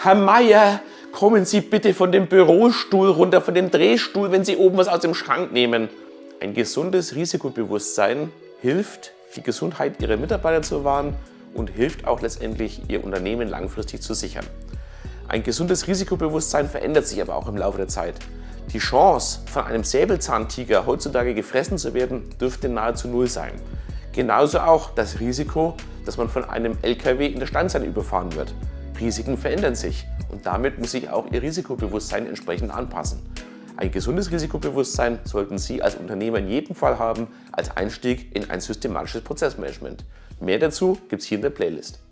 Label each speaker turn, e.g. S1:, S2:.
S1: Herr Meier, kommen Sie bitte von dem Bürostuhl runter, von dem Drehstuhl, wenn Sie oben was aus dem Schrank nehmen. Ein gesundes Risikobewusstsein hilft, die Gesundheit Ihrer Mitarbeiter zu wahren und hilft auch letztendlich, Ihr Unternehmen langfristig zu sichern. Ein gesundes Risikobewusstsein verändert sich aber auch im Laufe der Zeit. Die Chance, von einem Säbelzahntiger heutzutage gefressen zu werden, dürfte nahezu null sein. Genauso auch das Risiko, dass man von einem LKW in der Standseite überfahren wird. Risiken verändern sich und damit muss sich auch Ihr Risikobewusstsein entsprechend anpassen. Ein gesundes Risikobewusstsein sollten Sie als Unternehmer in jedem Fall haben als Einstieg in ein systematisches Prozessmanagement. Mehr dazu gibt es hier in der Playlist.